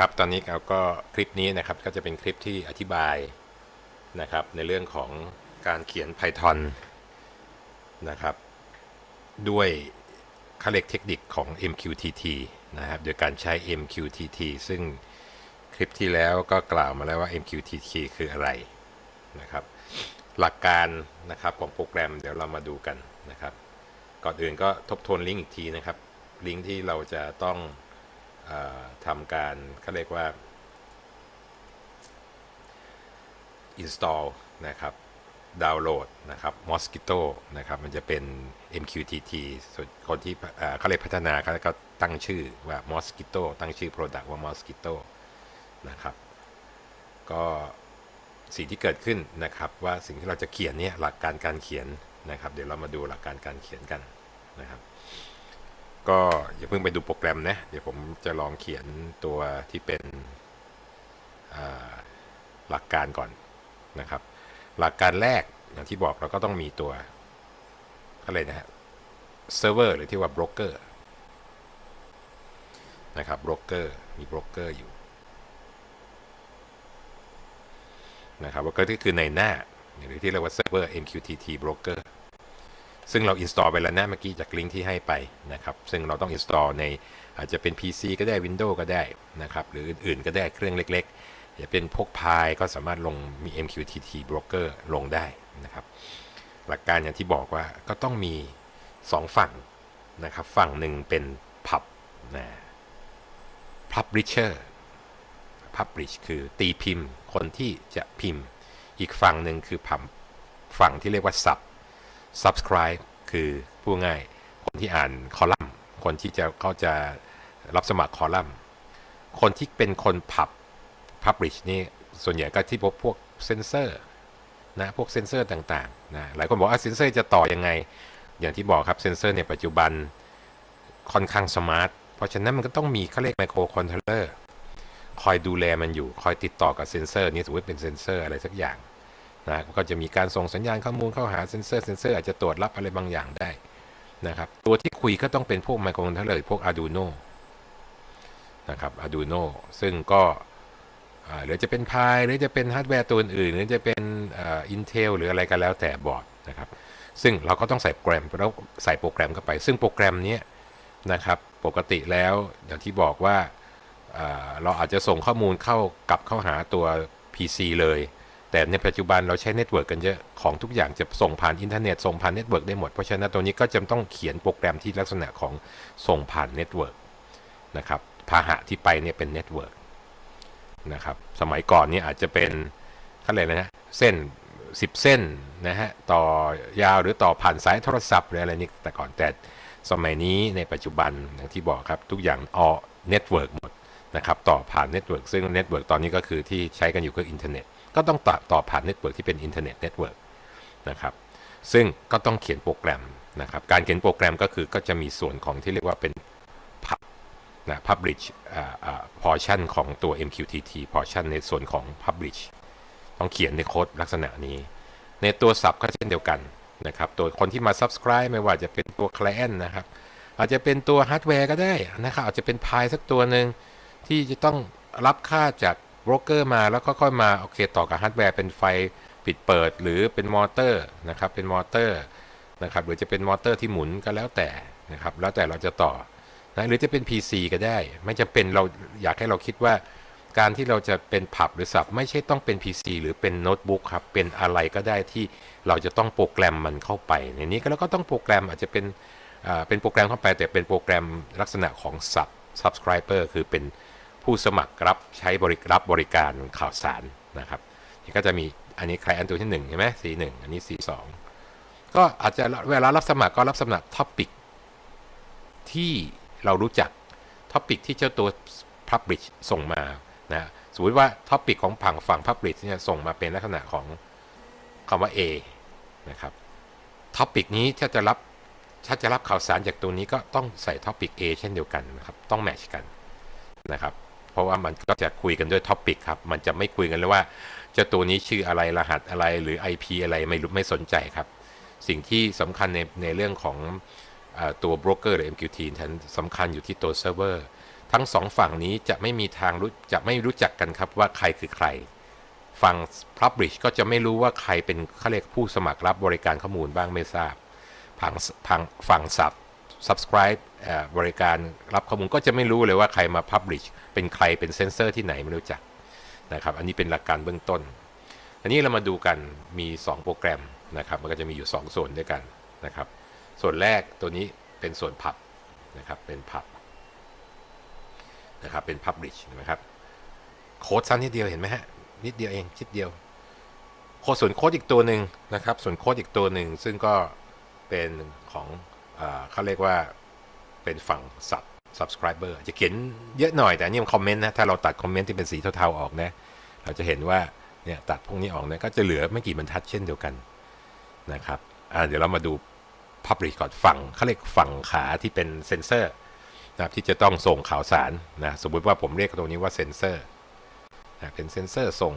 ครับตอนนี้เราก็คลิปนี้นะครับก็จะเป็นคลิปที่อธิบายนะครับในเรื่องของการเขียน Python นะครับด้วยเขาเรียกเทคนิคของ MQTT นะครับโดยการใช้ MQTT ซึ่งคลิปที่แล้วก็กล่าวมาแล้วว่า MQTT คืออะไรนะครับหลักการนะครับของโปรแกรมเดี๋ยวเรามาดูกันนะครับก่อนอื่นก็ทบทวนลิงก์อีกทีนะครับลิงก์ที่เราจะต้อง ทำการเขาเรียกว่า install นะครับ ดาวน์โหลดนะครับ Mosquito นะครับ มันจะเป็น MQTT ส่วนคนที่เขาเรียกพัฒนาเขาก็ตั้งชื่อว่า Mosquito ตั้งชื่อ Product ว่า Mosquito นะครับ ก็สิ่งที่เกิดขึ้นนะครับว่าสิ่งที่เราจะเขียนเนี่ยหลักการการเขียนนะครับ เดี๋ยวเรามาดูหลักการการเขียนกันนะครับ ก็อย่าเพิ่งไปดูโปรแกรมนะ เดี๋ยวผมจะลองเขียนตัวที่เป็นหลักการก่อนนะครับ หลักการแรกอย่างที่บอกเราก็ต้องมีตัวอะไรนะฮะเซิร์ฟเวอร์หรือที่ว่าบรกเกอร์นะครับบรกเกอร์มีบรกเกอร์อยู่นะครับบรกเกอร์ที่คือในหน้าหรือที่เรียกว่าเซิร์ฟเวอร์ MQTT broker ซึ่งเรา install ไปแล้วนะเมื่อกี้จากลิงก์ที่ให้ไปนะครับซึ่งเราต้อง install ในอาจจะเป็น PC ก็ได้ Windows ก็ได้นะครับหรืออื่นๆก็ได้เครื่องเล็กๆจะเป็นพวกพายก็สามารถลงมี MQTT broker ลงได้นะครับหลักการอย่างที่บอกว่าก็ต้องมี 2 ฝั่งนะครับฝั่งหนึ่งเป็นพับนะ publisher publish คือตีพิมพ์คนที่จะพิมพ์ อีกฝั่งหนึ่งคือพัมฝั่งที่เรียกว่า sub subscribe คือพูดง่าย คนที่อ่านคอลัมน์ คนที่จะเขาจะรับสมัครคอลัมน์ คนที่เป็นคน pub publish นี่ส่วนใหญ่ก็ที่พวกพวกเซนเซอร์นะพวกเซนเซอร์ต่างๆนะหลายคนบอกว่าเซนเซอร์จะต่อยังไง อย่างที่บอกครับเซนเซอร์ในปัจจุบันค่อนข้าง smart เพราะฉะนั้นมันก็ต้องมีเขาเรียกไมโครคอนโทรลเลอร์คอยดูแลมันอยู่ คอยติดต่อกับเซนเซอร์นี่สมมติเป็นเซนเซอร์อะไรสักอย่าง นะก็จะมีการส่งสัญญาณข้อมูลเข้าหาเซนเซอร์เซนเซอร์อาจจะตรวจรับอะไรบางอย่างได้นะครับตัวที่คุยก็ต้องเป็นพวกไมโครคอนโทรลเลอร์พวก Arduino นะครับ Arduino ซึ่งก็หรือจะเป็นพายหรือจะเป็นฮาร์ดแวร์ตัวอื่น หรือจะเป็น Intel หรืออะไรก็แล้วแต่บอร์ดนะครับ ซึ่งเราก็ต้องใส่โปรแกรมแล้วใส่โปรแกรมเข้าไป ซึ่งโปรแกรมนี้นะครับ ปกติแล้วอย่างที่บอกว่าอ่าเราอาจจะส่งข้อมูลเข้ากลับเข้าหาตัว PC เลย แต่ในปัจจุบันเราใช้เน็ตเวิร์กกันเยอะ ของทุกอย่างจะส่งผ่านอินเทอร์เน็ตส่งผ่านเน็ตเวิร์กได้หมด เพราะฉะนั้นตัวนี้ก็จะต้องเขียนโปรแกรมที่ลักษณะของส่งผ่านเน็ตเวิร์กนะครับพาหะที่ไปเนี่ยเป็นเน็ตเวิร์กนะครับสมัยก่อนเนี่ยอาจจะเป็นเขาเรียกอะไรนะเส้น 10 เส้นนะฮะต่อยาวหรือต่อผ่านสายโทรศัพท์หรืออะไรนี่แต่ก่อนแต่สมัยนี้ในปัจจุบันอย่างที่บอกครับทุกอย่าง on network หมดนะครับต่อผ่านเน็ตเวิร์กซึ่งเน็ตเวิร์กตอนนี้ก็คือที่ใช้กันอยู่คืออินเทอร์เน็ต ก็ต้องต่อต่อผ่านเน็ตเวิร์กที่เป็นอินเทอร์เน็ตเน็ตเวิร์กนะครับซึ่งก็ต้องเขียนโปรแกรมนะครับการเขียนโปรแกรมก็คือก็จะมีส่วนของที่เรียกว่าเป็น pub นะ publish อ่าอ่า portion ของตัว MQTT portion ในส่วนของ publish ต้องเขียนในโค้ดลักษณะนี้ ในตัว sub ก็เช่นเดียวกันนะครับตัวคนที่มา subscribe ไม่ว่าจะเป็นตัว client นะครับอาจจะเป็นตัวฮาร์ดแวร์ก็ได้นะครับอาจจะเป็นพายสักตัวหนึ่งที่จะต้องรับค่าจาก โบรกเกอร์มาแล้วก็ค่อยมาโอเคต่อกับฮาร์ดแวร์เป็นไฟปิดเปิดหรือเป็นมอเตอร์นะครับเป็นมอเตอร์นะครับหรือจะเป็นมอเตอร์ที่หมุนก็แล้วแต่นะครับแล้วแต่เราจะต่อนะหรือจะเป็น PC ก็ได้ ไม่จำเป็นเราอยากให้เราคิดว่าการที่เราจะเป็นผับหรือสับไม่ใช่ต้องเป็น PC หรือเป็นโน้ตบุ๊กครับ เป็นอะไรก็ได้ที่เราจะต้องโปรแกรมมันเข้าไป ในนี้ก็แล้วก็ต้องโปรแกรมอาจจะเป็นเป็นโปรแกรมเข้าไปแต่เป็นโปรแกรมลักษณะของ sub subscriber คือเป็น ผู้สมัครรับใช้บริรับบริการข่าวสารนะครับก็จะมีอันนี้ใครอันตัวที่1เห็นไหมสีหนึ่งอันนี้สีสองก็อาจจะเวลารับสมัครก็รับสมัคร topic ที่เรารู้จัก topic ที่เจ้าตัว Publish ส่งมานะสมมติว่า topic ของฝั่งฝั่ง Publish เนี่ยส่งมาเป็นลักษณะของคำว่า A นะครับ topic นี้ถ้าจะรับถ้าจะรับข่าวสารจากตัวนี้ก็ต้องใส่ topic A เช่นเดียวกันนะครับ ต้อง match กันนะครับ เพราะว่ามันก็จะคุยกันด้วย topic ครับ มันจะไม่คุยกันเลยว่าเจ้าตัวนี้ชื่ออะไรรหัสอะไรหรือ IP อะไรไม่รู้ไม่สนใจครับ สิ่งที่สำคัญในในเรื่องของอตัวโบรกเกอร์หรือ MQT ทันสำคัญอยู่ที่ตัวเซิร์ฟเวอร์ทั้งสองฝั่งนี้จะไม่มีทางรู้จะไม่รู้จักกันครับว่าใครคือใคร ฝั่ง Publish ก็จะไม่รู้ว่าใครเป็นเขาเรียกผู้สมัครรับบริการข้อมูลบ้างไม่ทราบ ฝั่งฝั่งฝั่ง sub subscribe บริการรับข้อมูลก็จะไม่รู้เลยว่าใครมา publish เป็นใครเป็นเซนเซอร์ที่ไหนไม่รู้จักนะครับอันนี้เป็นหลักการเบื้องต้น อันนี้เรามาดูกันมี 2 โปรแกรมนะครับมันก็จะมีอยู่ 2 ส่วนด้วยกันนะครับส่วนแรกตัวนี้เป็นส่วนพับนะครับเป็นพับนะครับเป็น publish นะครับโค้ดสั้นนิดเดียวเห็นไหมฮะนิดเดียวเองชิดเดียวโค้ดส่วนโค้ดอีกตัวหนึ่งนะครับส่วนโค้ดอีกตัวหนึ่งซึ่งก็เป็นของเขาเรียกว่า เป็นฝั่ง sub subscriber จะเขียนเยอะหน่อยแต่อันนี่มันคอมเมนต์นะ ถ้าเราตัดคอมเมนต์ที่เป็นสีเทาๆออกนะ เราจะเห็นว่าเนี่ยตัดพวกนี้ออกนะก็จะเหลือไม่กี่บรรทัดเช่นเดียวกันนะครับอ่าเดี๋ยวเรามาดู publish ก่อนฝั่งเขาเรียกฝั่งขาที่เป็นเซนเซอร์นะครับที่จะต้องส่งข่าวสารนะสมมุติว่าผมเรียกตรงนี้ว่าเซนเซอร์นะเป็นเซนเซอร์ส่ง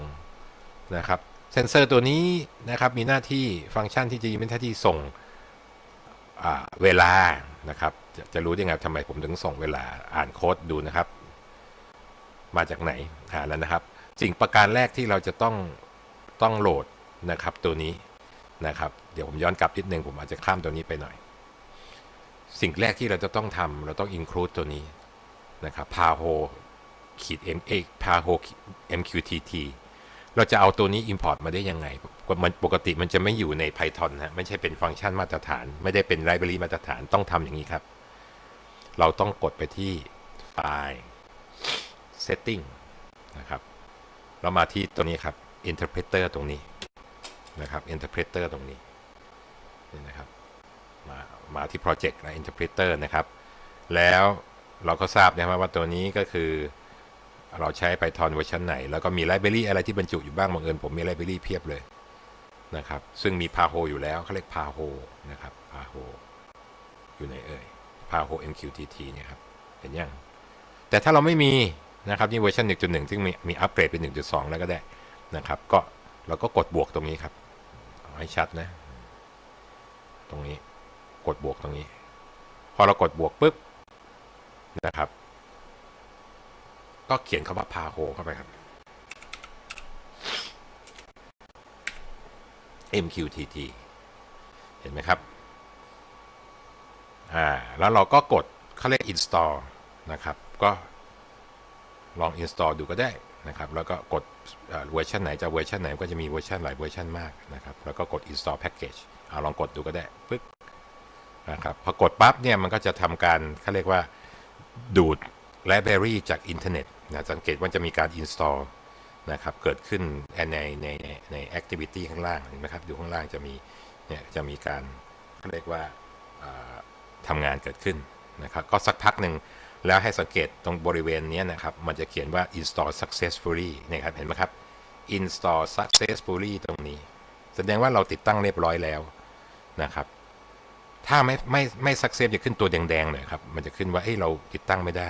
นะครับเซนเซอร์ตัวนี้นะครับมีหน้าที่ฟังก์ชันที่จะมีหน้าที่ส่งเวลานะครับจะจะรู้ได้ไงทำไมผมถึงส่งเวลาอ่านโค้ดดูนะครับ มาจากไหนหาแล้วนะครับ สิ่งประการแรกที่เราจะต้องต้องโหลดนะครับตัวนี้นะครับ เดี๋ยวผมย้อนกลับนิดนึงผมอาจจะข้ามตัวนี้ไปหน่อย สิ่งแรกที่เราจะต้องทำเราต้อง include ตัวนี้นะครับ paho ขีด m a paho mqtt เราจะเอาตัวนี้ import มาได้ยังไง มันปกติมันจะไม่อยู่ใน Python นะไม่ใช่เป็นฟังก์ชันมาตรฐาน ไม่ได้เป็น library มาตรฐานต้องทำอย่างนี้ครับ เราต้องกดไปที่ไฟล์ setting นะครับ เรามาที่ตัวนี้ครับ interpreter ตรงนี้นะครับ interpreter ตรงนี้นี่นะครับมามาที่ project นะ interpreter นะครับ แล้วเราก็ทราบนะครับว่าตัวนี้ก็คือเราใช้ Python เวอร์ชันไหน แล้วก็มี library อะไรที่บรรจุอยู่บ้างบังเอิญผมมี library เพียบเลย นะครับ ซึ่งมี Paho อยู่แล้วเขาเรียก Paho นะครับ Paho อยู่ในเอ่ย Paho MQTT เนี่ยครับ เห็นยังแต่ถ้าเราไม่มีนะครับนี่เวอร์ชัน1.1 ซึ่งมีมีอัปเกรดเป็น 1.2 แล้วก็ได้นะครับ ก็เราก็กดบวกตรงนี้ครับเอาให้ชัดนะ ตรงนี้กดบวกตรงนี้ พอเรากดบวกปุ๊บนะครับ ก็เขียนคำว่า Paho เข้าไปครับ MQTT เห็นไหมครับ อ่า แล้วเราก็กดเขาเรียก install นะครับ ก็ลอง install ดูก็ได้นะครับ แล้วก็กดเวอร์ชันไหนจะเวอร์ชันไหนก็จะมีเวอร์ชันหลายเวอร์ชันมากนะครับ แล้วก็กด install package เอาลองกดดูก็ได้ปึ๊บนะครับ พอกดปั๊บเนี่ยมันก็จะทำการเขาเรียกว่าดูด library จากอินเทอร์เน็ตนะสังเกตว่าจะมีการ install นะครับเกิดขึ้นในในในใน activity ข้างล่างเห็นไหมครับดูข้างล่างจะมีเนี่ยจะมีการเขาเรียกว่าทำงานเกิดขึ้นนะครับก็สักพักหนึ่งแล้วให้สังเกตตรงบริเวณนี้นะครับ มันจะเขียนว่า install successfully นะครับเห็นไหมครับ install successfully ตรงนี้ แสดงว่าเราติดตั้งเรียบร้อยแล้วนะครับ ถ้าไม่ไม่ไม่ success จะขึ้นตัวแดงๆเลยครับ มันจะขึ้นว่าเอ้เราติดตั้งไม่ได้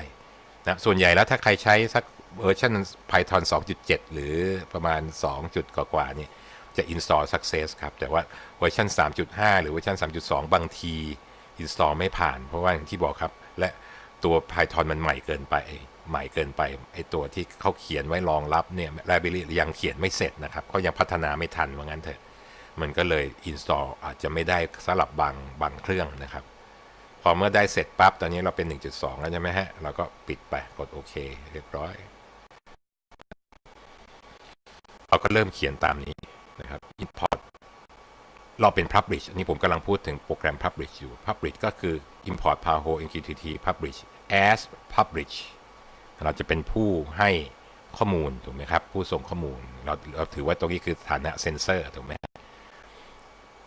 นะส่วนใหญ่แล้วถ้าใครใช้สัก เวอร์ชัน Python 2.7 หรือประมาณ2จุดกว่าๆนี่จะ install success ครับ แต่ว่าเวอร์ชัน3.5 หรือเวอร์ชัน3.2 บางที install ไม่ผ่าน เพราะว่าอย่างที่บอกครับ และตัว Python มันใหม่เกินไป ใหม่เกินไปไอตัวที่เขาเขียนไว้รองรับเนี่ย library ยังเขียนไม่เสร็จนะครับเขายังพัฒนาไม่ทันว่างั้นเถอะ มันก็เลย install อาจจะไม่ได้สลับบางบางเครื่องนะครับพอเมื่อได้เสร็จปั๊บ ตอนนี้เราเป็น 1.2 แล้วใช่ไหมฮะ เราก็ปิดไป กดโอเค เรียบร้อย เรา ก็เริ่มเขียนตามนี้นะครับ import เราเป็น publish อันนี้ผมกำลังพูดถึงโปรแกรม publish อยู่ publish ก็คือ import paho mqtt publish as publish เราจะเป็นผู้ให้ข้อมูลถูกไหมครับ ผู้ส่งข้อมูล เราเราถือว่าตรงนี้คือฐานะเซนเซอร์ถูกไหม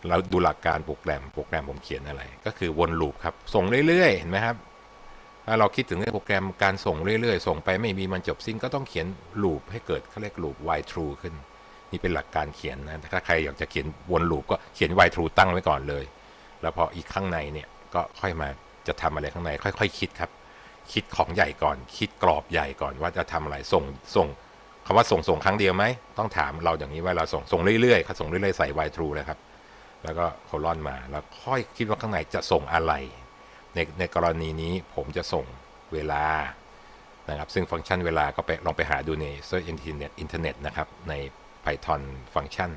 เราดูหลักการโปรแกรมโปรแกรมผมเขียนอะไร ก็คือวนลูปครับ ส่งเรื่อยๆเห็นไหมครับถ้าเราคิดถึงเรื่องโปรแกรมการส่งเรื่อยๆ ส่งไปไม่มีมันจบสิ้นก็ต้องเขียนลูปให้เกิดเขาเรียกลูป while true ขึ้น นี่เป็นหลักการเขียนนะถ้าใครอยากจะเขียนวนลูปก็เขียน while true ตั้งไว้ก่อนเลย แล้วพออีกข้างในเนี่ยก็ค่อยมาจะทำอะไรข้างใน ค่อยๆคคิดครับ คิดของใหญ่ก่อน คิดกรอบใหญ่ก่อนว่าจะทำอะไรส่งส่งคำว่าส่งส่งครั้งเดียวไหมต้องถามเราอย่างนี้ว่าเราส่งส่งเรื่อยๆเขาส่งเรื่อยๆใส่ while true เลยครับแล้วก็โคลอนมาแล้วค่อยคิดว่าข้างในจะส่งอะไร ในในกรณีนี้ผมจะส่งเวลานะครับซึ่งฟังก์ชันเวลาก็ไปลองไปหาดูใน Search Internet อินเทอร์เน็ตนะครับใน Python ฟังก์ชัน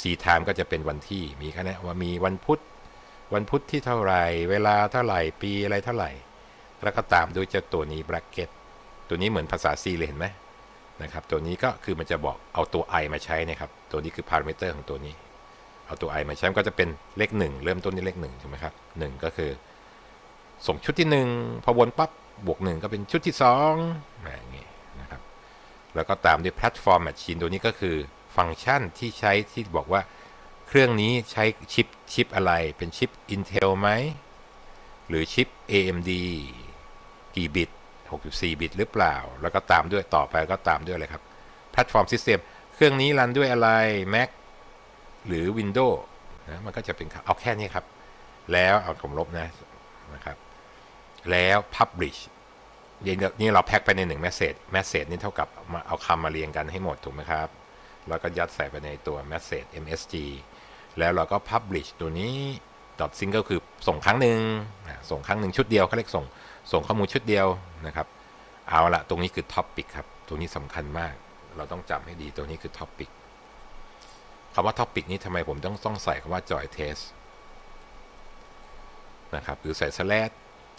C time ก็จะเป็นวันที่มีแค่นี้ว่ามีวันพุธ วันพุธที่เท่าไหร่ เวลาเท่าไหร่ ปีอะไรเท่าไหร่ แล้วก็ตามด้วยเจ้าตัวนี้ bracket ตัวนี้เหมือนภาษา C เลยเห็นไหมนะครับตัวนี้ก็คือมันจะบอกเอาตัว i มาใช้นะครับ ตัวนี้คือ parameter ของตัวนี้ เอาตัว i มาใช้มันก็จะเป็นเลขหนึ่งเริ่มต้นที่เลขหนึ่งใช่ไหมครับหนึ่งก็คือ ส่งชุดที่หนึ่งพอวนปั๊บบวกหนึ่งก็เป็นชุดที่สอง แล้วก็ตามด้วย platform machine ตัวนี้ก็คือฟังก์ชันที่ใช้ที่บอกว่าเครื่องนี้ใช้ชิปชิปอะไรเป็นชิป Intel ไหม หรือชิป AMD กี่บิต 64 บิตหรือเปล่า แล้วก็ตามด้วยต่อไปก็ตามด้วยอะไรครับ Platform System เครื่องนี้รันด้วยอะไร Mac หรือ Windows นะมันก็จะเป็นเอาแค่นี้ครับ แล้วเอาผมลบนะนะครับ แล้ว Publish นี่เราแพ็กไปในหนึ่ง message message นี่เท่ากับมาเอาคำมาเรียงกันให้หมดถูกไหมครับ แล้วก็ยัดใส่ไปในตัว message msg แล้วเราก็ publish ตัวนี้ dot single คือส่งครั้งหนึ่งส่งครั้งหนึ่งชุดเดียวเขาเรียกส่งส่งข้อมูลชุดเดียวนะครับ เอาละตรงนี้คือ topic ครับ ตัวนี้สำคัญมาก เราต้องจำให้ดีตัวนี้คือ topic คำว่า topic นี้ทำไมผมต้องต้องใส่คำว่า joy test นะครับหรือใส่ slash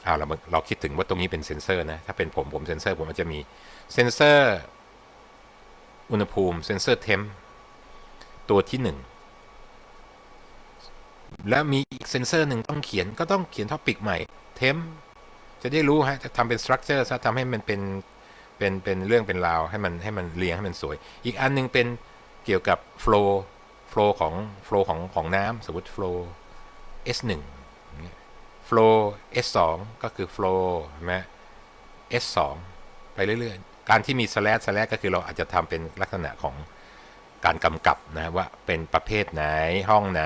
เอาเราเราคิดถึงว่าตรงนี้เป็นเซนเซอร์นะ ถ้าเป็นผมผมเซนเซอร์ผมมันจะมีเซนเซอร์อุณหภูมิเซนเซอร์ temp ตัวที่หนึ่งแล้วมีอีกเซนเซอร์หนึ่งต้องเขียนก็ต้องเขียน topic ใหม่ temp จะได้รู้ฮะจะทำเป็น structure ซะทำให้มันเป็นเป็นเป็นเรื่องเป็นราวให้มันให้มันเรียงให้มันสวย อีกอันหนึงเป็นเกี่ยวกับ flow flow ของ flow ของของน้ำสมมติ flow S1 อย่างเงี้ย flow S2 ก็คือ flow ใช่ไหม S2 ไปเรื่อยๆ การที่มี slash slash ก็คือเราอาจจะทำเป็นลักษณะของการกำกับนะว่าเป็นประเภทไหนห้องไหน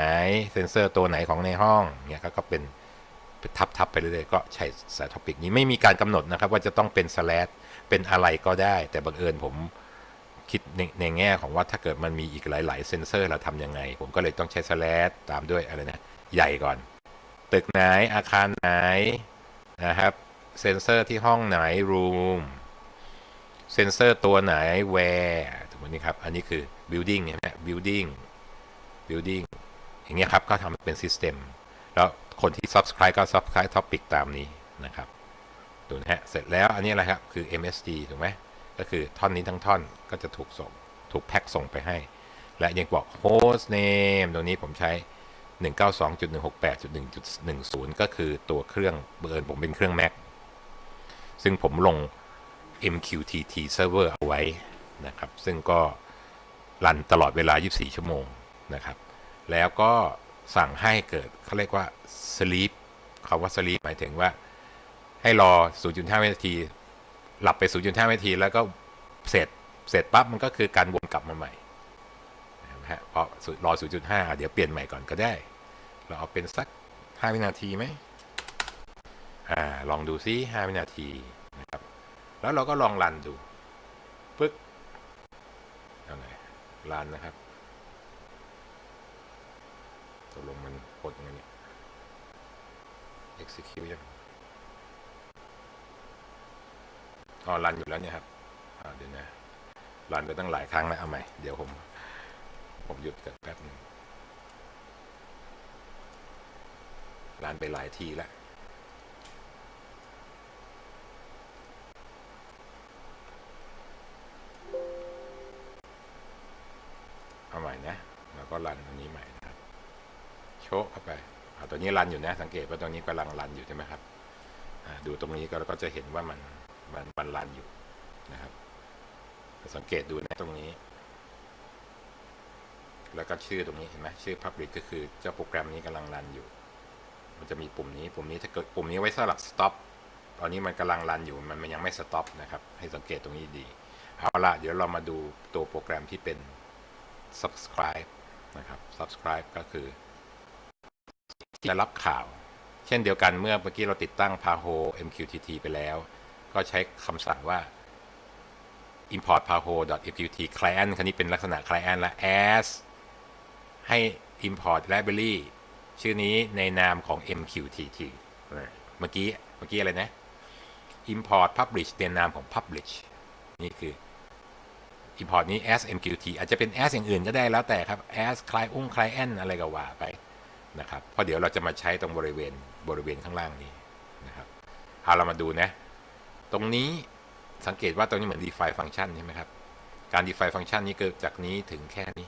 เซนเซอร์ตัวไหนของในห้องเนี่ยก็เป็นเป็นทับๆไปเรื่อยๆ ก็ใช้สาย topic นี้ไม่มีการกำหนดนะครับ ว่าจะต้องเป็น slash เป็นอะไรก็ได้ แต่บังเอิญผมคิดในในแง่ของว่าถ้าเกิดมันมีอีกหลาย ๆ เซนเซอร์เราทำยังไง ผมก็เลยต้องใช้ slash ตามด้วยอะไรนะ ใหญ่ก่อน ตึกไหนอาคารไหนนะครับเซนเซอร์ที่ห้องไหน room เซนเซอร์ตัวไหน where ถูกไหมนี่ครับ อันนี้คือ building ใช่ไหม building building อย่างเงี้ยครับ ก็ทำเป็น system แล้วคนที่ subscribe ก็ subscribe topic ตามนี้นะครับดูนะฮะ เสร็จแล้วอันนี้อะไรครับ คือ MSG ถูกไหมก็คือท่อนนี้ทั้งท่อนก็จะถูกส่ง ถูกแพ็กส่งไปให้ และยังบอก host name ตรงนี้ผมใช้ 192.168.1.10 ก็คือตัวเครื่องเบิร์ผมเป็นเครื่อง Mac ซึ่งผมลง MQTT server เอาไว้นะครับ ซึ่งก็รันตลอดเวลา 24 ชั่วโมงนะครับ แล้วก็สั่งให้เกิดเขาเรียกว่า sleep คำว่า sleep หมายถึงว่าให้รอ 0.5 วินาที หลับไป 0.5 วินาที แล้วก็เสร็จ เสร็จปั๊บมันก็คือการวนกลับมาใหม่ นะฮะพราะรอ 0.5 เดี๋ยวเปลี่ยนใหม่ก่อนก็ได้ เราเอาเป็นสัก 5 วินาทีไหมอ่าลองดูซิ 5 วินาทีนะครับ แล้วเราก็ลองรันดูปึ๊กเอาไหนรันนะครับตกลงมันกดยังไงเนี่ย execute ยังอ๋อรันอยู่แล้วเนี่ยครับเดี๋ยวนะรันไปตั้งหลายครั้งแล้วเอาใหม่ เดี๋ยวผม ผมหยุดกันแป๊บหนึงรันไปหลายทีแล้วเอาใหม่นะ แล้วก็รันอันนี้ใหม่นะครับ โชว์เข้าไปอาตัวนี้รันอยู่นะ สังเกตว่าตัวนี้กำลังรันอยู่ใช่ไหมครับ ดูตรงนี้ก็เราก็จะเห็นว่ามันมันมันรันอยู่นะครับ สังเกตดูนะตรงนี้ แล้วก็ชื่อตรงนี้เห็นไหมชื่อ Public ก็คือเจ้าโปรแกรมนี้กำลังรันอยู่ มันจะมีปุ่มนี้ปุ่มนี้ถ้าเกิดปุ่มนี้ไว้สำหรับ stop ตอนนี้มันกำลังรันอยู่มันมันยังไม่ stop นะครับ ให้สังเกตตรงนี้ดี เอาละเดี๋ยวเรามาดูตัวโปรแกรมที่เป็น subscribe นะครับ subscribe ก็คือที่จะรับข่าว เช่นเดียวกันเมื่อเมื่อกี้เราติดตั้ง Paho MQTT ไปแล้ว ก็ใช้คำสั่งว่า import paho.mqtt client คันนี้เป็นลักษณะ client และ as ให้ import library ชื่อนี้ในนามของ MQTT เมื่อกี้เมื่อกี้อะไรนะ import publish เรียนนามของ publish นี่คือ import นี้ as mqt อาจจะเป็น as อย่างอื่นก็ได้แล้วแต่ครับ as client อุ้ง client อะไรก็ว่าไปนะครับเพราะเดี๋ยวเราจะมาใช้ตรงบริเวณบริเวณข้างล่างนี้นะครับเอาเรามาดูนะ ตรงนี้สังเกตว่าตรงนี้เหมือน define function ใช่ไหมครับ การ define function นี้เกิดจากนี้ถึงแค่นี้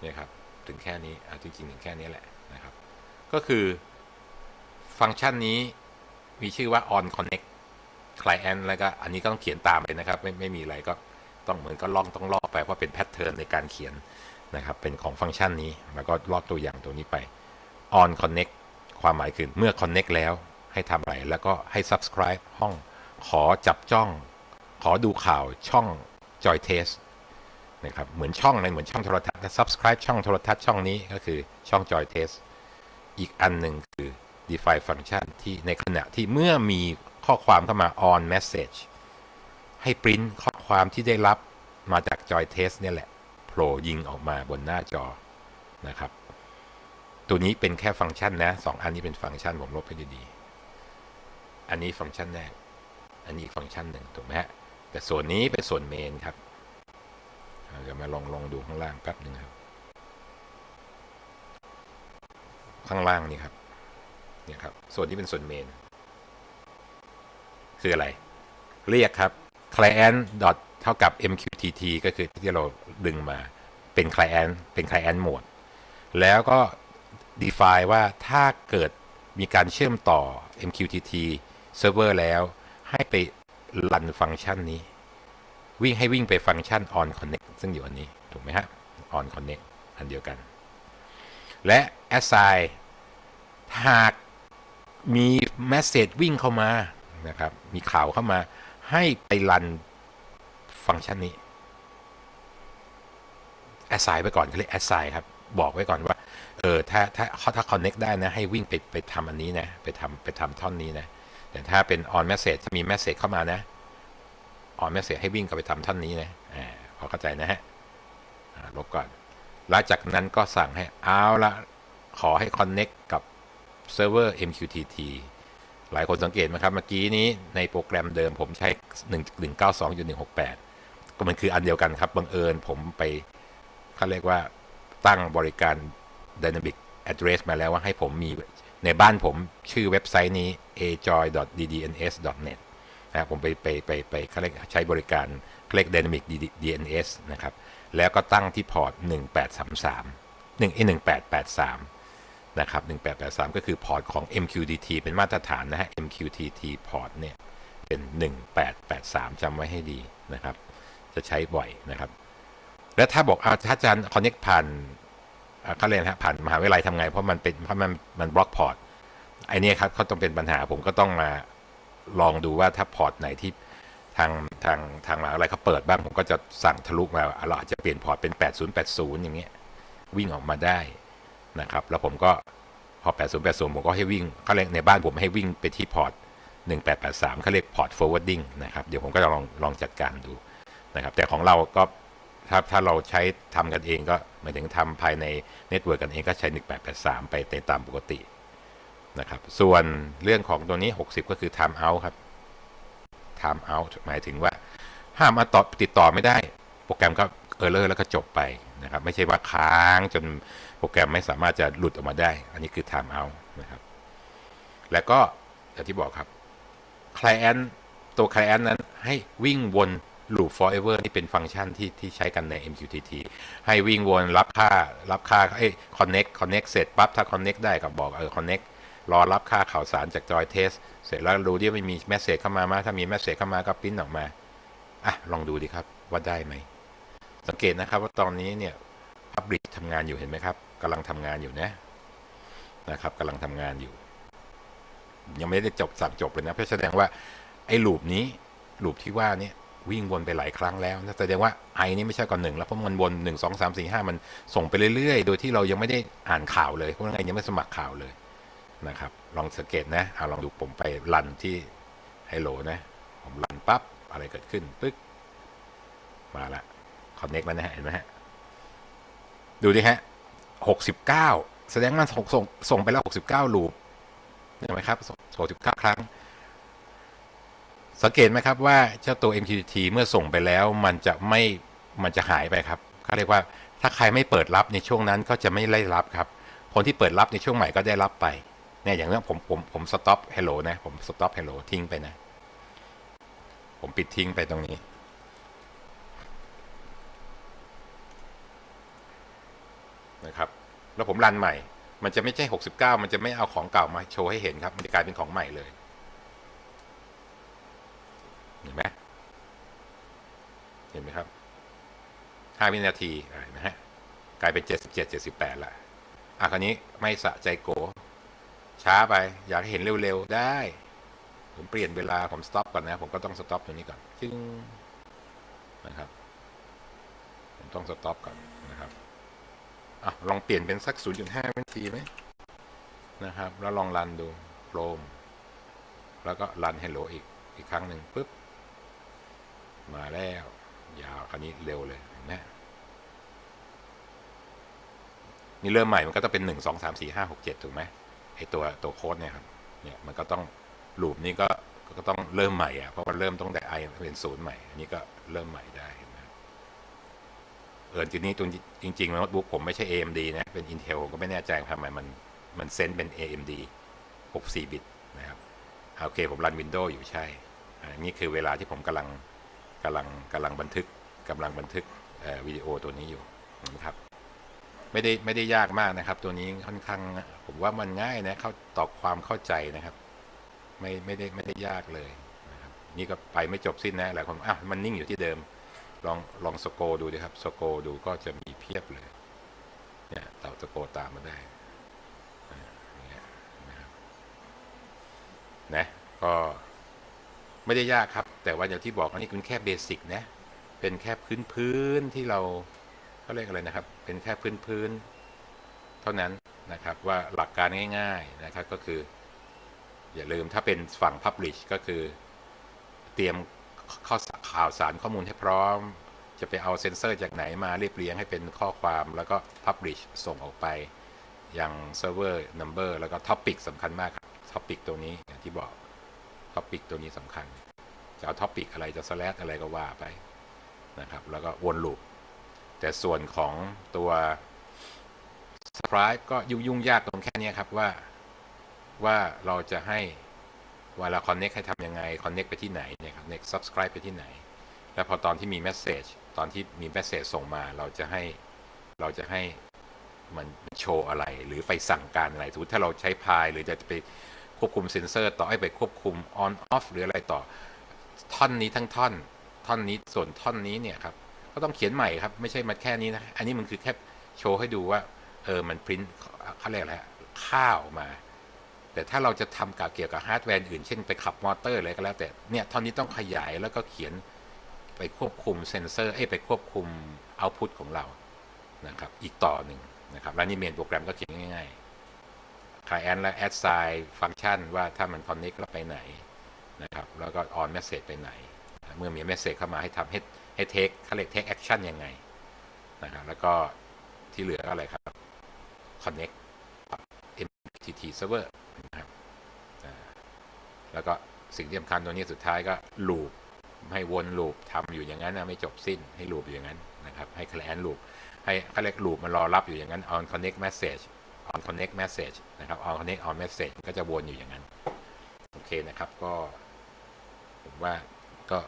เนี่ยครับถึงแค่นี้อ่จริงๆถึงแค่นี้แหละนะครับ ก็คือฟังก์ชันนี้มีชื่อว่า on connect client แล้วก็อันนี้ก็ต้องเขียนตามไปนะครับ ไม่ไม่มีอะไรก็ต้องเหมือนก็ล่องต้องลอกไปเพราะเป็นแพทเทิร์นในการเขียนนะครับ เป็นของฟังก์ชันนี้แล้วก็ลอกตัวอย่างตัวนี้ไป on connect ความหมายคือเมื่อ connect แล้วให้ทำอะไร แล้วก็ให้ subscribe ห้องขอจับจ้อง ขอดูข่าวช่อง Joy Test นะครับเหมือนช่องในเหมือนช่องโทรทัศน์ subscribe ช่องโทรทัศน์ช่องนี้ก็คือช่อง Joy Test อีกอันหนึ่งคือ define function ที่ในขณะที่เมื่อมีข้อความเข้ามา on message ให้ปริ้นข้อความที่ได้รับมาจาก Joy Test เนี่ยแหละโผล่ยิงออกมาบนหน้าจอนะครับ ตัวนี้เป็นแค่ฟังก์ชันนะสองอันนี้เป็นฟังก์ชันผมลบให้ดีๆอันนี้ฟังก์ชันแรก อันนี้ฟังก์ชันหนึ่งถูกไหมฮะแต่ส่วนนี้เป็นส่วนเมนครับ เดี๋ยวมาลองลองดูข้างล่างแป๊บหนึ่งครับ ข้างล่างนี่ครับ เนี่ยครับ ส่วนที่เป็นส่วนเมน คืออะไร เรียกครับ client เท่ากับ mqtt ก็คือที่เราดึงมาเป็น client เป็น client mode แล้วก็ define ว่าถ้าเกิดมีการเชื่อมต่อ mqtt server แล้วให้ไปรันฟังก์ชันนี้ วิ่งให้วิ่งไปฟังก์ชัน on connect ซึ่งอยู่อันนี้ ถูกไหมฮะ on connect อันเดียวกัน และ assign หากมี message วิ่งเข้ามานะครับ มีข่าวเข้ามา ให้ไปรันฟังก์ชันนี้ assign ไปก่อนเขาเรียก assign ครับ บอกไว้ก่อนว่า เออ ถ้า ถ้าถ้า connect ได้นะ ให้วิ่งไป ไปทำอันนี้นะ ไปทำไปทำท่อนนี้นะ แต่ถ้าเป็น on message ถ้ามี message เข้ามานะ on message ให้วิ่งกลับไปทำท่อนนี้นะอ่าพอเข้าใจนะฮะลบก่อน แล้วจากนั้นก็สั่งให้เอาละขอให้ connect กับเซิร์ฟเวอร์ MQTT หลายคนสังเกตไหมครับ เมื่อกี้นี้ในโปรแกรมเดิมผมใช้ 192.168 ก็มันคืออันเดียวกันครับ บังเอิญผมไปเขาเรียกว่าตั้งบริการ Dynamic Address มาแล้วว่าให้ผมมีในบ้านผมชื่อเว็บไซต์นี้ ajoy.ddns.net นะผมไปไปไปไปเขาเรียกใช้บริการเขเรียก Dynamic DNS นะครับ แล้วก็ตั้งที่พอร์ต 1833 1 1883 นะครับ 1883 ก็คือพอร์ตของ MQTT เป็นมาตรฐานนะฮะ MQTT port เนี่ย เป็น 1883จำไว้ให้ดีนะครับ จะใช้บ่อยนะครับ แล้วถ้าบอกอาถ้าอาจารย์ connect ผ่านเขาเรียกฮะผ่านมหาวิทยาลัยทำไง เพราะมันเป็นเพราะมันมันบล็อก port ไอเนี้ยครับเขาต้องเป็นปัญหาผมก็ต้องมา ลองดูว่าถ้า port ไหนที่ทางทางทางมหาวิทยาลัยเขาเปิดบ้างผมก็จะสั่งทะลุมาเราอาจจะเปลี่ยน port เป็น 8080 อย่างเงี้ยวิ่งออกมาได้นะครับ แล้วผมก็พอ 8080 ผมก็ให้วิ่งเขาเรียกในบ้านผมให้วิ่งไปที่พอร์ต 1883เขาเรียกพอร์ต forwarding นะครับ เดี๋ยวผมก็จะลองลองจัดการดูนะครับ แต่ของเราก็ถ้าถ้าเราใช้ทำกันเองก็หมายถึงทำภายใน network กันเองก็ใช้ 1883 ไปในตามปกติ นะครับ ส่วนเรื่องของตัวนี้ 60 ก็คือ time out ครับ time out หมายถึงว่า ห้ามมาต่อติดต่อไม่ได้ โปรแกรมก็ error แล้วก็จบไปนะครับ ไม่ใช่ว่าค้างจนโปรแกรมไม่สามารถจะหลุดออกมาได้ อันนี้คือ time out นะครับ แล้วก็อย่างที่บอกครับ client ตัว client นั้นให้วิ่งวน loop forever นี่เป็นฟังก์ชันที่ที่ใช้กันใน MQTT ให้วิ่งวนรับค่ารับค่าเอ้ย connect connect เสร็จปั๊บถ้า connect ได้ก็บอกเออ connect รอรับค่าข่าวสารจาก Joy Test เสร็จแล้วดูดิว่ามี message เข้ามาไหมถ้ามี message เข้ามาก็ปริ้นออกมาอะลองดูดิครับว่าได้ไหม สังเกตนะครับว่าตอนนี้เนี่ย Public ทำงานอยู่เห็นไหมครับกำลังทำงานอยู่นะนะครับกำลังทำงานอยู่ ยังไม่ได้จบสั่งจบเลยนะเพราะแสดงว่าไอ้ลูปนี้ลูปที่ว่าเนี่ยวิ่งวนไปหลายครั้งแล้วนะแสดงว่าไอนี่ไม่ใช่ก่อนหนึ่งแล้วเพราะมันวนหนึ่งสองสามสี่ห้ามันส่งไปเรื่อยๆ โดยที่เรายังไม่ได้อ่านข่าวเลยเพราะไงยังไม่สมัครข่าวเลย นะครับ ลองสังเกตนะเอาลองดูผมไปรันที่ไฮโลนะ ผมรันปั๊บอะไรเกิดขึ้นปึ๊กมาละคอนเน็กแล้วนะฮะเห็นไหมฮะ ดูดิฮะหกสิบเก้าแสดงมันส่งส่งส่งไปแล้วหกสิบเก้าลูปเห็นไหมครับหกสิบเก้าครั้ง สังเกตไหมครับว่าเจ้าตัว MQTT เมื่อส่งไปแล้วมันจะไม่มันจะหายไปครับเขาเรียกว่าถ้าใครไม่เปิดรับในช่วงนั้นก็จะไม่ได้รับครับ คนที่เปิดรับในช่วงใหม่ก็ได้รับไป เนี่ยอย่างนี้ผมผมผมสต็อป hello นะ ผมสต็อป hello ทิ้งไปนะ ผมปิดทิ้งไปตรงนี้ นะครับ แล้วผมรันใหม่ มันจะไม่ใช่ 69 มันจะไม่เอาของเก่ามาโชว์ให้เห็นครับ มันจะกลายเป็นของใหม่เลยเห็นไหมเห็นไหมครับ 5 วินาทีอะเห็นไหมฮะกลายเป็น 77 78ละอะคราวนี้ไม่สะใจโก ช้าไป อยากให้เห็นเร็วๆ ได้ ผมเปลี่ยนเวลาผม stop ก่อนนะ ผมก็ต้อง stop ตรงนี้ก่อนจึงนะครับ ผมต้อง stop ก่อนนะครับอะลองเปลี่ยนเป็นสัก 0.5วินาทีไหมนะครับ แล้วลอง run ดูโ r มแล้วก็รัน Hello อีกอีกครั้งหนึ่งปุ๊บ มาแล้ว ยาวคราวนี้เร็วเลยเห็นไหมนี่เริ่มใหม่มันก็ต้องเป็น1 2 3 4 5 6 7ถูกไหม ไอตัวตัวโค้ดเนี่ยครับเนี่ยมันก็ต้องลูปนี้ก็ก็ต้องเริ่มใหม่อะเพราะมันเริ่มต้องแต่ i เป็นศูนย์ใหม่ อันนี้ก็เริ่มใหม่ได้เห็นไหมเออทีนี้ตัวจริงโน้ตบุ๊กผมไม่ใช่ AMD นะเป็น Intel ผมก็ไม่แน่ใจทำไมมันมันเซนเป็น AMD 64 บิตนะครับโอเคผมรัน Windows อยู่ใช่อันนี้คือเวลาที่ผมกำลังกำลังกำลังบันทึกกำลังบันทึกวิดีโอตัวนี้อยู่นะครับ ไม่ได้ไม่ได้ยากมากนะครับ ตัวนี้ค่อนข้างผมว่ามันง่ายนะเข้าต่อความเข้าใจนะครับ ไม่ไม่ได้ไม่ได้ยากเลยนะครับนี่ก็ไปไม่จบสิ้นนะหลายคนอะมันนิ่งอยู่ที่เดิม ลองลองสโกดูดิครับสโกดูก็จะมีเพียบเลยเนี่ยเต่าสโกตามมาได้นะครับนะก็ไม่ได้ยากครับ แต่ว่าอย่างที่บอกอันนี้เป็นแค่เบสิกนะเป็นแค่พื้นพื้นที่เรา เขาเรียกอะไรนะครับ เป็นแค่พื้นพื้นเท่านั้นนะครับว่าหลักการง่ายๆนะครับก็คือ อย่าลืมถ้าเป็นฝั่ง Publish ก็คือเตรียมข้อข่าวสารข้อมูลให้พร้อม จะไปเอาเซนเซอร์จากไหนมาเรียบเรียงให้เป็นข้อความแล้วก็ Publish ส่งออกไปยัง Server Number แล้วก็ Topic สำคัญมากครับ Topic ตัวนี้อย่างที่บอก Topic ตัวนี้สำคัญจะเอา Topic อะไรจะ slash อะไรก็ว่าไปนะครับ แล้วก็วนลูป แต่ส่วนของตัว Subscribe ก็ยุ่งยุ่งยากตรงแค่นี้ครับว่าว่าเราจะให้เวลา connect ให้ทำยังไง connect ไปที่ไหนเนี่ยครับ next subscribe ไปที่ไหน แล้วพอตอนที่มี message ตอนที่มี message ส่งมาเราจะให้เราจะให้มันโชว์อะไรหรือไปสั่งการอะไรสมมติถ้าเราใช้พายหรือจะไปควบคุมเซนเซอร์ต่อให้ไปควบคุม on off หรืออะไรต่อ ท่อนนี้ทั้งท่อน ท่อนนี้ส่วนท่อนนี้เนี่ยครับ ก็ต้องเขียนใหม่ครับ ไม่ใช่มาแค่นี้นะ อันนี้มันคือแค่โชว์ให้ดูว่า เออ มันพิมพ์เขาเรียกอะไรฮะข้อความ แต่ถ้าเราจะทำกับเกี่ยวกับฮาร์ดแวร์อื่น เช่นไปขับมอเตอร์อะไรก็แล้วแต่ เนี่ยท่อนนี้ต้องขยายแล้วก็เขียนไปควบคุมเซนเซอร์เอ้ไปควบคุมเอาพุตของเรา นะครับ อีกต่อหนึ่งนะครับ แล้วนี่เมนโปรแกรมก็เขียนง่ายๆ client และ add sign ฟังก์ชันว่าถ้ามัน connect แล้วไปไหนนะครับ แล้วก็ on message ไปไหน เมื่อมี message เข้ามาให้ทำให้ ให้ take เขาเรียก take action ยังไงนะครับแล้วก็ที่เหลือก็อะไรครับ connect MQTT server นะครับแล้วก็สิ่งที่สำคัญตัวนี้สุดท้ายก็ลูปให้วนลูปทำอยู่อย่างนั้นนะไม่จบสิ้นให้ลูปอยู่อย่างนั้นนะครับ ให้ client loop ให้เขาเรียกลูปมันรอรับอยู่อย่างนั้น on connect message on connect message นะครับ on connect on message ก็จะวนอยู่อย่างนั้น โอเคนะครับก็ ผมว่าก็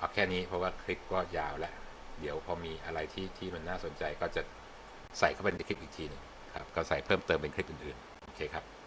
เอาแค่นี้เพราะว่าคลิปก็ยาวแล้ว เดี๋ยวพอมีอะไรที่ที่มันน่าสนใจก็จะใส่เข้าไปในคลิปอีกทีหนึงครับก็ใส่เพิ่มเติมเป็นคลิปอื่นๆ โอเคครับ